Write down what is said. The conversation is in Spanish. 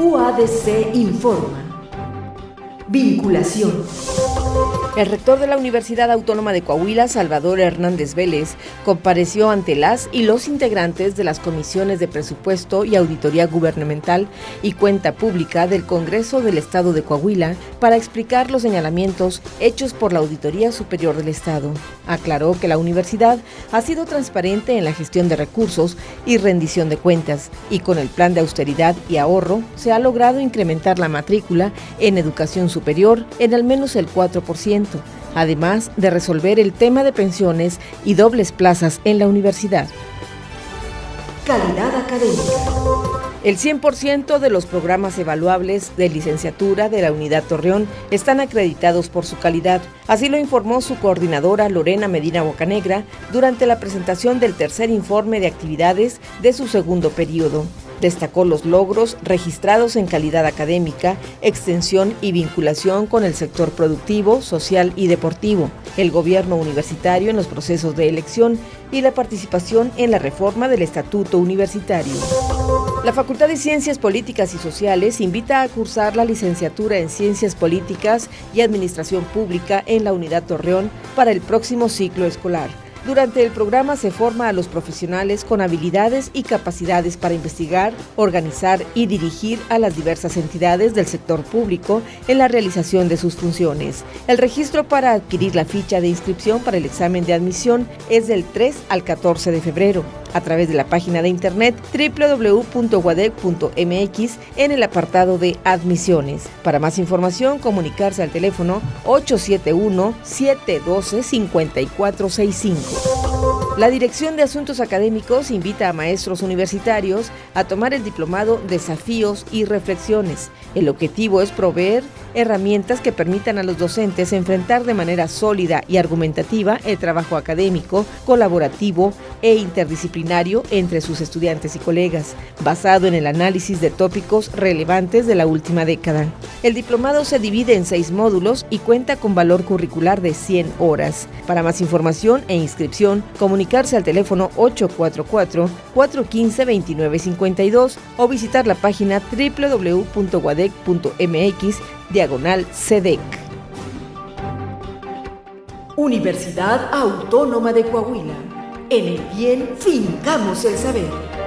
UADC informa. Vinculación. El rector de la Universidad Autónoma de Coahuila, Salvador Hernández Vélez, compareció ante las y los integrantes de las comisiones de presupuesto y auditoría gubernamental y cuenta pública del Congreso del Estado de Coahuila para explicar los señalamientos hechos por la Auditoría Superior del Estado. Aclaró que la universidad ha sido transparente en la gestión de recursos y rendición de cuentas y con el plan de austeridad y ahorro se ha logrado incrementar la matrícula en educación superior en al menos el 4% además de resolver el tema de pensiones y dobles plazas en la universidad. Calidad académica. El 100% de los programas evaluables de licenciatura de la Unidad Torreón están acreditados por su calidad. Así lo informó su coordinadora Lorena Medina Bocanegra durante la presentación del tercer informe de actividades de su segundo periodo. Destacó los logros registrados en calidad académica, extensión y vinculación con el sector productivo, social y deportivo, el gobierno universitario en los procesos de elección y la participación en la reforma del Estatuto Universitario. La Facultad de Ciencias Políticas y Sociales invita a cursar la licenciatura en Ciencias Políticas y Administración Pública en la Unidad Torreón para el próximo ciclo escolar. Durante el programa se forma a los profesionales con habilidades y capacidades para investigar, organizar y dirigir a las diversas entidades del sector público en la realización de sus funciones. El registro para adquirir la ficha de inscripción para el examen de admisión es del 3 al 14 de febrero a través de la página de internet www.guadec.mx en el apartado de admisiones. Para más información, comunicarse al teléfono 871-712-5465. La Dirección de Asuntos Académicos invita a maestros universitarios a tomar el diplomado Desafíos y Reflexiones. El objetivo es proveer herramientas que permitan a los docentes enfrentar de manera sólida y argumentativa el trabajo académico, colaborativo e interdisciplinario entre sus estudiantes y colegas, basado en el análisis de tópicos relevantes de la última década. El diplomado se divide en seis módulos y cuenta con valor curricular de 100 horas. Para más información e inscripción, comunicarse al teléfono 844-415-2952 o visitar la página www.guadec.mx diagonal SEDEC. Universidad Autónoma de Coahuila. En el bien fincamos el saber.